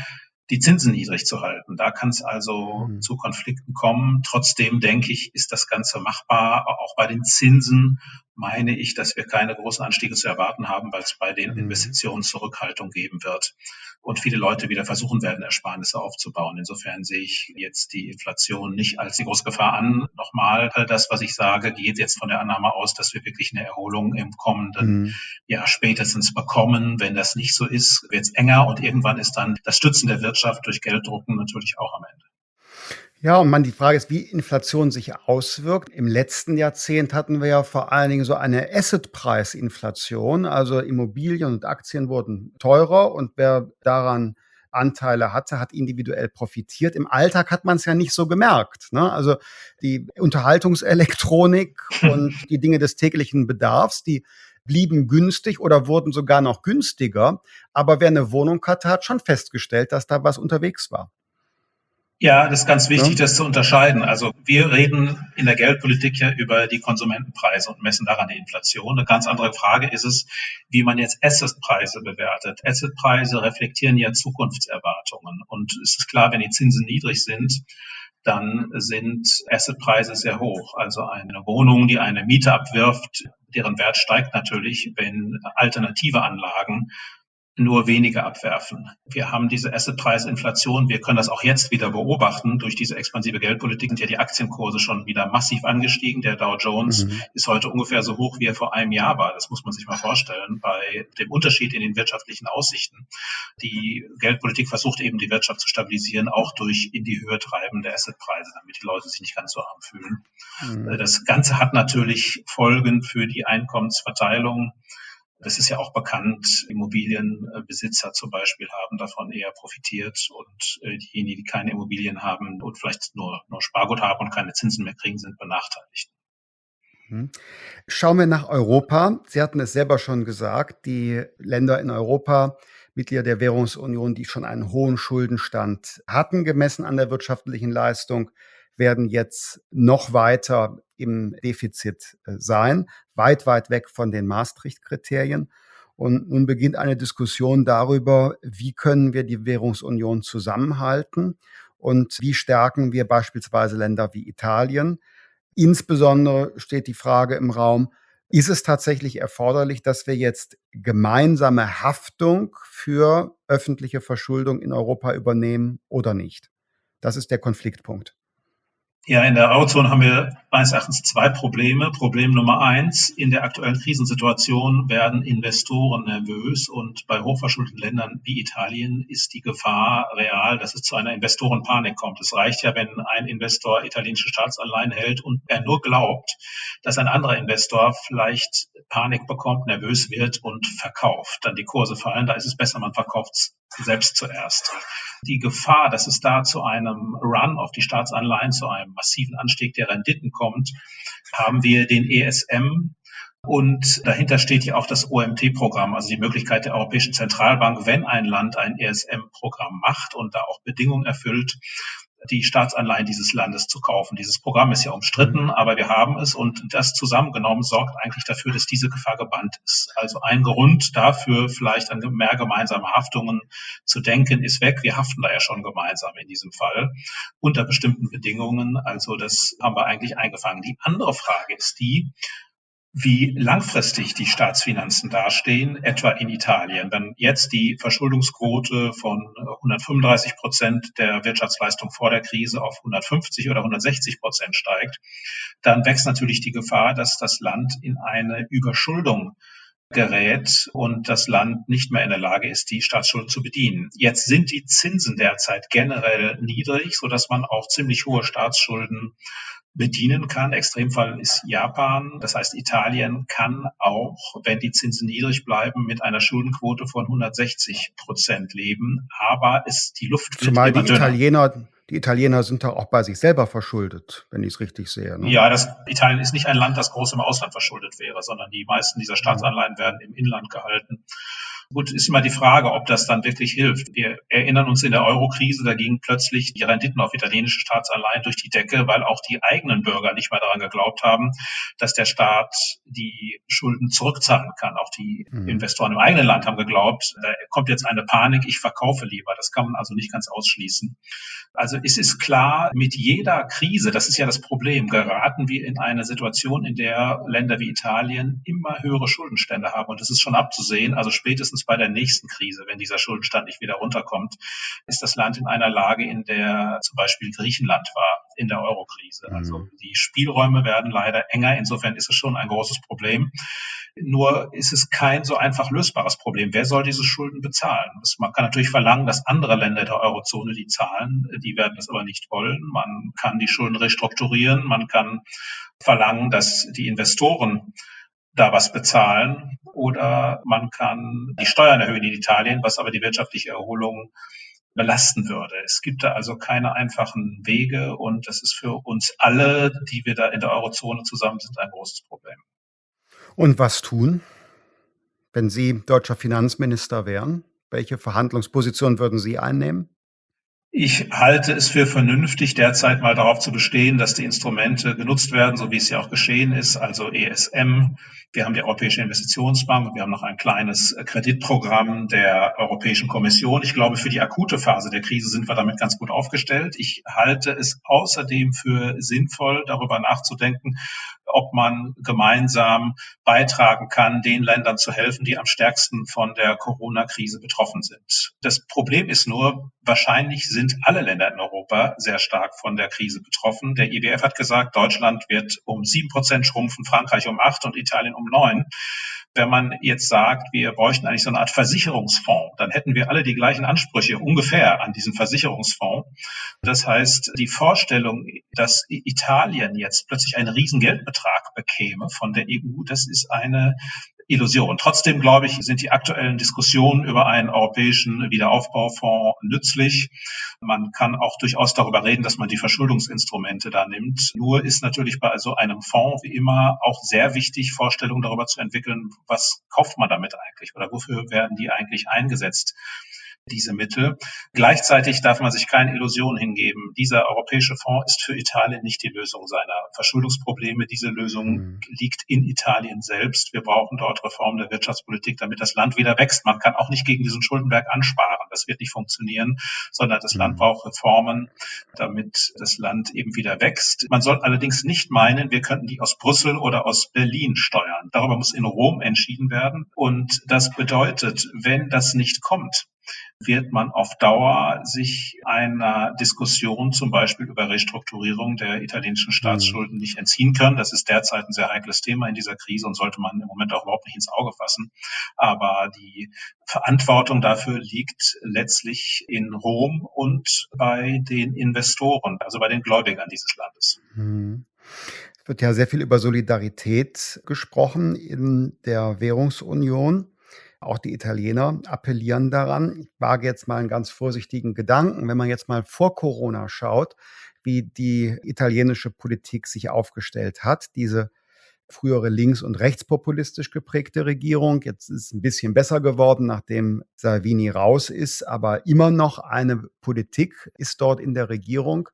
die Zinsen niedrig zu halten. Da kann es also mhm. zu Konflikten kommen. Trotzdem denke ich, ist das Ganze machbar, auch bei den Zinsen meine ich, dass wir keine großen Anstiege zu erwarten haben, weil es bei den mhm. Investitionen Zurückhaltung geben wird und viele Leute wieder versuchen werden, Ersparnisse aufzubauen. Insofern sehe ich jetzt die Inflation nicht als die große Gefahr an. Nochmal, das, was ich sage, geht jetzt von der Annahme aus, dass wir wirklich eine Erholung im kommenden mhm. Jahr spätestens bekommen. Wenn das nicht so ist, wird es enger und irgendwann ist dann das Stützen der Wirtschaft durch Gelddrucken natürlich auch am Ende. Ja, und man, die Frage ist, wie Inflation sich auswirkt. Im letzten Jahrzehnt hatten wir ja vor allen Dingen so eine Assetpreisinflation. Also Immobilien und Aktien wurden teurer und wer daran Anteile hatte, hat individuell profitiert. Im Alltag hat man es ja nicht so gemerkt. Ne? Also die Unterhaltungselektronik und die Dinge des täglichen Bedarfs, die blieben günstig oder wurden sogar noch günstiger. Aber wer eine Wohnung hatte, hat schon festgestellt, dass da was unterwegs war. Ja, das ist ganz wichtig, ja. das zu unterscheiden. Also wir reden in der Geldpolitik ja über die Konsumentenpreise und messen daran die Inflation. Eine ganz andere Frage ist es, wie man jetzt Assetpreise bewertet. Assetpreise reflektieren ja Zukunftserwartungen. Und es ist klar, wenn die Zinsen niedrig sind, dann sind Assetpreise sehr hoch. Also eine Wohnung, die eine Miete abwirft, deren Wert steigt natürlich, wenn alternative Anlagen nur wenige abwerfen. Wir haben diese Assetpreisinflation. Wir können das auch jetzt wieder beobachten. Durch diese expansive Geldpolitik sind ja die Aktienkurse schon wieder massiv angestiegen. Der Dow Jones mhm. ist heute ungefähr so hoch, wie er vor einem Jahr war. Das muss man sich mal vorstellen bei dem Unterschied in den wirtschaftlichen Aussichten. Die Geldpolitik versucht eben die Wirtschaft zu stabilisieren, auch durch in die Höhe treiben der Assetpreise, damit die Leute sich nicht ganz so arm fühlen. Mhm. Das Ganze hat natürlich Folgen für die Einkommensverteilung. Das ist ja auch bekannt. Immobilienbesitzer zum Beispiel haben davon eher profitiert und äh, diejenigen, die keine Immobilien haben und vielleicht nur, nur Spargut haben und keine Zinsen mehr kriegen, sind benachteiligt. Mhm. Schauen wir nach Europa. Sie hatten es selber schon gesagt, die Länder in Europa, Mitglieder der Währungsunion, die schon einen hohen Schuldenstand hatten, gemessen an der wirtschaftlichen Leistung, werden jetzt noch weiter im Defizit äh, sein, weit, weit weg von den Maastricht-Kriterien. Und nun beginnt eine Diskussion darüber, wie können wir die Währungsunion zusammenhalten und wie stärken wir beispielsweise Länder wie Italien. Insbesondere steht die Frage im Raum, ist es tatsächlich erforderlich, dass wir jetzt gemeinsame Haftung für öffentliche Verschuldung in Europa übernehmen oder nicht? Das ist der Konfliktpunkt. Ja, in der Eurozone haben wir meines Erachtens zwei Probleme. Problem Nummer eins, in der aktuellen Krisensituation werden Investoren nervös und bei hochverschuldeten Ländern wie Italien ist die Gefahr real, dass es zu einer Investorenpanik kommt. Es reicht ja, wenn ein Investor italienische Staatsanleihen hält und er nur glaubt, dass ein anderer Investor vielleicht Panik bekommt, nervös wird und verkauft. Dann die Kurse fallen, da ist es besser, man verkauft selbst zuerst. Die Gefahr, dass es da zu einem Run auf die Staatsanleihen, zu einem massiven Anstieg der Renditen kommt, haben wir den ESM und dahinter steht ja auch das OMT-Programm, also die Möglichkeit der Europäischen Zentralbank, wenn ein Land ein ESM-Programm macht und da auch Bedingungen erfüllt, die Staatsanleihen dieses Landes zu kaufen. Dieses Programm ist ja umstritten, mhm. aber wir haben es und das zusammengenommen sorgt eigentlich dafür, dass diese Gefahr gebannt ist. Also ein Grund dafür, vielleicht an mehr gemeinsame Haftungen zu denken, ist weg. Wir haften da ja schon gemeinsam in diesem Fall unter bestimmten Bedingungen. Also das haben wir eigentlich eingefangen. Die andere Frage ist die, wie langfristig die Staatsfinanzen dastehen, etwa in Italien. Wenn jetzt die Verschuldungsquote von 135 Prozent der Wirtschaftsleistung vor der Krise auf 150 oder 160 Prozent steigt, dann wächst natürlich die Gefahr, dass das Land in eine Überschuldung gerät und das Land nicht mehr in der Lage ist, die Staatsschulden zu bedienen. Jetzt sind die Zinsen derzeit generell niedrig, so dass man auch ziemlich hohe Staatsschulden bedienen kann. Extremfall ist Japan. Das heißt, Italien kann auch, wenn die Zinsen niedrig bleiben, mit einer Schuldenquote von 160 Prozent leben. Aber es, die Luft Zumal die dünner. Italiener, die Italiener sind doch auch bei sich selber verschuldet, wenn ich es richtig sehe. Ne? Ja, das, Italien ist nicht ein Land, das groß im Ausland verschuldet wäre, sondern die meisten dieser Staatsanleihen werden im Inland gehalten. Gut, ist immer die Frage, ob das dann wirklich hilft. Wir erinnern uns in der Euro-Krise, da gingen plötzlich die Renditen auf italienische Staatsanleihen durch die Decke, weil auch die eigenen Bürger nicht mehr daran geglaubt haben, dass der Staat die Schulden zurückzahlen kann. Auch die mhm. Investoren im eigenen Land haben geglaubt, da kommt jetzt eine Panik, ich verkaufe lieber. Das kann man also nicht ganz ausschließen. Also es ist klar, mit jeder Krise, das ist ja das Problem, geraten wir in eine Situation, in der Länder wie Italien immer höhere Schuldenstände haben. Und das ist schon abzusehen. Also spätestens bei der nächsten Krise, wenn dieser Schuldenstand nicht wieder runterkommt, ist das Land in einer Lage, in der zum Beispiel Griechenland war in der Eurokrise. Also mhm. die Spielräume werden leider enger. Insofern ist es schon ein großes Problem. Nur ist es kein so einfach lösbares Problem. Wer soll diese Schulden bezahlen? Man kann natürlich verlangen, dass andere Länder der Eurozone die zahlen. Die werden das aber nicht wollen. Man kann die Schulden restrukturieren. Man kann verlangen, dass die Investoren da was bezahlen oder man kann die Steuern erhöhen in Italien, was aber die wirtschaftliche Erholung belasten würde. Es gibt da also keine einfachen Wege und das ist für uns alle, die wir da in der Eurozone zusammen sind, ein großes Problem. Und was tun, wenn Sie deutscher Finanzminister wären? Welche Verhandlungsposition würden Sie einnehmen? Ich halte es für vernünftig, derzeit mal darauf zu bestehen, dass die Instrumente genutzt werden, so wie es ja auch geschehen ist, also ESM. Wir haben die Europäische Investitionsbank, wir haben noch ein kleines Kreditprogramm der Europäischen Kommission. Ich glaube, für die akute Phase der Krise sind wir damit ganz gut aufgestellt. Ich halte es außerdem für sinnvoll, darüber nachzudenken, ob man gemeinsam beitragen kann, den Ländern zu helfen, die am stärksten von der Corona-Krise betroffen sind. Das Problem ist nur, wahrscheinlich sind alle Länder in Europa sehr stark von der Krise betroffen. Der IWF hat gesagt, Deutschland wird um sieben Prozent schrumpfen, Frankreich um acht und Italien um neun wenn man jetzt sagt, wir bräuchten eigentlich so eine Art Versicherungsfonds, dann hätten wir alle die gleichen Ansprüche ungefähr an diesen Versicherungsfonds. Das heißt, die Vorstellung, dass Italien jetzt plötzlich einen riesen Geldbetrag bekäme von der EU, das ist eine Illusion. Trotzdem, glaube ich, sind die aktuellen Diskussionen über einen europäischen Wiederaufbaufonds nützlich. Man kann auch durchaus darüber reden, dass man die Verschuldungsinstrumente da nimmt. Nur ist natürlich bei so einem Fonds wie immer auch sehr wichtig, Vorstellungen darüber zu entwickeln, was kauft man damit eigentlich oder wofür werden die eigentlich eingesetzt diese Mittel. Gleichzeitig darf man sich keine Illusion hingeben. Dieser europäische Fonds ist für Italien nicht die Lösung seiner Verschuldungsprobleme. Diese Lösung mhm. liegt in Italien selbst. Wir brauchen dort Reformen der Wirtschaftspolitik, damit das Land wieder wächst. Man kann auch nicht gegen diesen Schuldenberg ansparen. Das wird nicht funktionieren, sondern das mhm. Land braucht Reformen, damit das Land eben wieder wächst. Man soll allerdings nicht meinen, wir könnten die aus Brüssel oder aus Berlin steuern. Darüber muss in Rom entschieden werden. Und das bedeutet, wenn das nicht kommt, wird man auf Dauer sich einer Diskussion zum Beispiel über Restrukturierung der italienischen Staatsschulden nicht entziehen können. Das ist derzeit ein sehr heikles Thema in dieser Krise und sollte man im Moment auch überhaupt nicht ins Auge fassen. Aber die Verantwortung dafür liegt letztlich in Rom und bei den Investoren, also bei den Gläubigern dieses Landes. Mhm. Es wird ja sehr viel über Solidarität gesprochen in der Währungsunion. Auch die Italiener appellieren daran. Ich wage jetzt mal einen ganz vorsichtigen Gedanken. Wenn man jetzt mal vor Corona schaut, wie die italienische Politik sich aufgestellt hat, diese frühere links- und rechtspopulistisch geprägte Regierung. Jetzt ist es ein bisschen besser geworden, nachdem Salvini raus ist, aber immer noch eine Politik ist dort in der Regierung,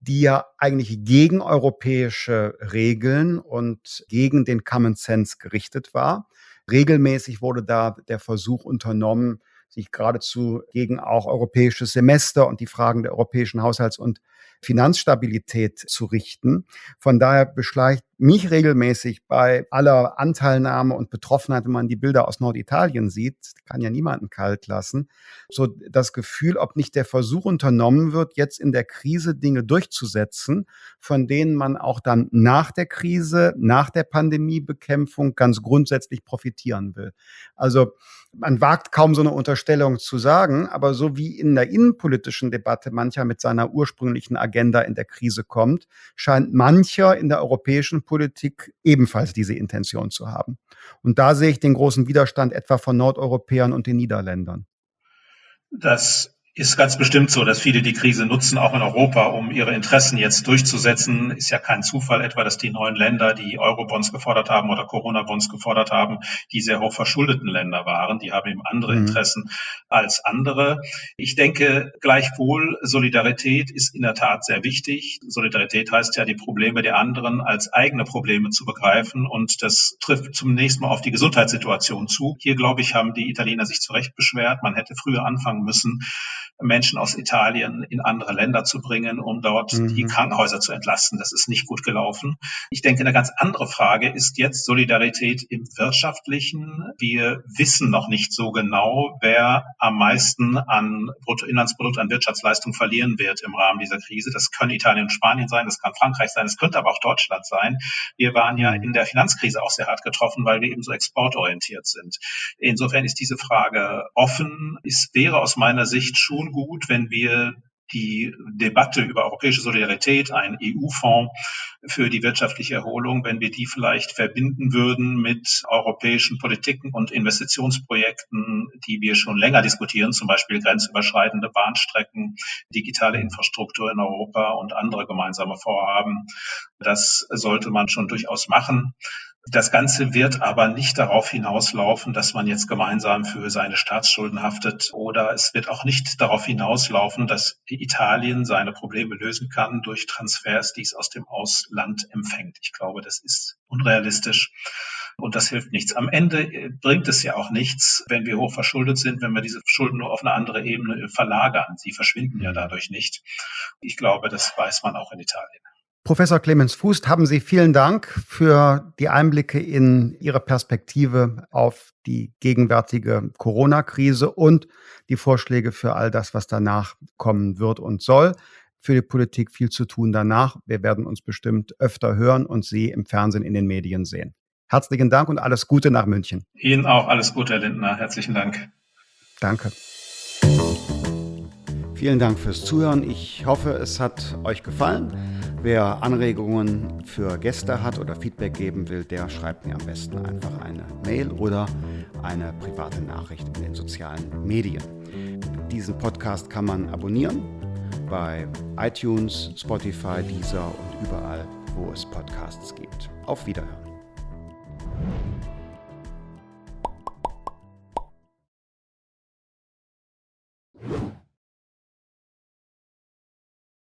die ja eigentlich gegen europäische Regeln und gegen den Common Sense gerichtet war. Regelmäßig wurde da der Versuch unternommen, sich geradezu gegen auch europäisches Semester und die Fragen der europäischen Haushalts- und Finanzstabilität zu richten. Von daher beschleicht mich regelmäßig bei aller Anteilnahme und Betroffenheit, wenn man die Bilder aus Norditalien sieht, kann ja niemanden kalt lassen, so das Gefühl, ob nicht der Versuch unternommen wird, jetzt in der Krise Dinge durchzusetzen, von denen man auch dann nach der Krise, nach der Pandemiebekämpfung ganz grundsätzlich profitieren will. Also man wagt kaum so eine Unterstellung zu sagen, aber so wie in der innenpolitischen Debatte mancher mit seiner ursprünglichen Agenda in der Krise kommt, scheint mancher in der europäischen Politik ebenfalls diese Intention zu haben. Und da sehe ich den großen Widerstand etwa von Nordeuropäern und den Niederländern. Das ist ganz bestimmt so, dass viele die Krise nutzen, auch in Europa, um ihre Interessen jetzt durchzusetzen. Ist ja kein Zufall etwa, dass die neuen Länder, die Eurobonds gefordert haben oder Corona-Bonds gefordert haben, die sehr hoch verschuldeten Länder waren. Die haben eben andere mhm. Interessen als andere. Ich denke gleichwohl, Solidarität ist in der Tat sehr wichtig. Solidarität heißt ja, die Probleme der anderen als eigene Probleme zu begreifen. Und das trifft zunächst mal auf die Gesundheitssituation zu. Hier, glaube ich, haben die Italiener sich zu Recht beschwert. Man hätte früher anfangen müssen, Menschen aus Italien in andere Länder zu bringen, um dort mhm. die Krankenhäuser zu entlasten. Das ist nicht gut gelaufen. Ich denke, eine ganz andere Frage ist jetzt Solidarität im Wirtschaftlichen. Wir wissen noch nicht so genau, wer am meisten an Bruttoinlandsprodukt, an Wirtschaftsleistung verlieren wird im Rahmen dieser Krise. Das können Italien und Spanien sein, das kann Frankreich sein, es könnte aber auch Deutschland sein. Wir waren ja in der Finanzkrise auch sehr hart getroffen, weil wir eben so exportorientiert sind. Insofern ist diese Frage offen. Es wäre aus meiner Sicht schon gut, wenn wir die Debatte über europäische Solidarität, einen EU-Fonds für die wirtschaftliche Erholung, wenn wir die vielleicht verbinden würden mit europäischen Politiken und Investitionsprojekten, die wir schon länger diskutieren, zum Beispiel grenzüberschreitende Bahnstrecken, digitale Infrastruktur in Europa und andere gemeinsame Vorhaben. Das sollte man schon durchaus machen. Das Ganze wird aber nicht darauf hinauslaufen, dass man jetzt gemeinsam für seine Staatsschulden haftet oder es wird auch nicht darauf hinauslaufen, dass Italien seine Probleme lösen kann durch Transfers, die es aus dem Ausland empfängt. Ich glaube, das ist unrealistisch. Und das hilft nichts. Am Ende äh, bringt es ja auch nichts, wenn wir hoch verschuldet sind, wenn wir diese Schulden nur auf eine andere Ebene verlagern. Sie verschwinden ja dadurch nicht. Ich glaube, das weiß man auch in Italien. Professor Clemens Fußt, haben Sie vielen Dank für die Einblicke in Ihre Perspektive auf die gegenwärtige Corona-Krise und die Vorschläge für all das, was danach kommen wird und soll. Für die Politik viel zu tun danach. Wir werden uns bestimmt öfter hören und Sie im Fernsehen, in den Medien sehen. Herzlichen Dank und alles Gute nach München. Ihnen auch alles Gute, Herr Lindner. Herzlichen Dank. Danke. Vielen Dank fürs Zuhören. Ich hoffe, es hat euch gefallen. Wer Anregungen für Gäste hat oder Feedback geben will, der schreibt mir am besten einfach eine Mail oder eine private Nachricht in den sozialen Medien. Diesen Podcast kann man abonnieren bei iTunes, Spotify, Deezer und überall, wo es Podcasts gibt. Auf Wiederhören.